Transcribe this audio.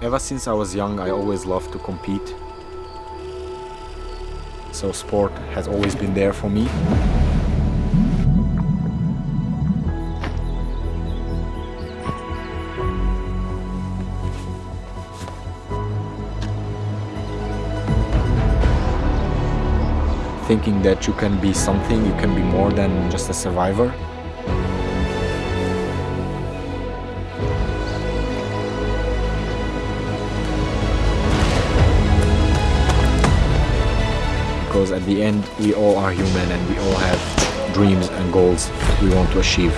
Ever since I was young, I always loved to compete. So sport has always been there for me. Thinking that you can be something, you can be more than just a survivor. Because at the end we all are human and we all have dreams and goals we want to achieve.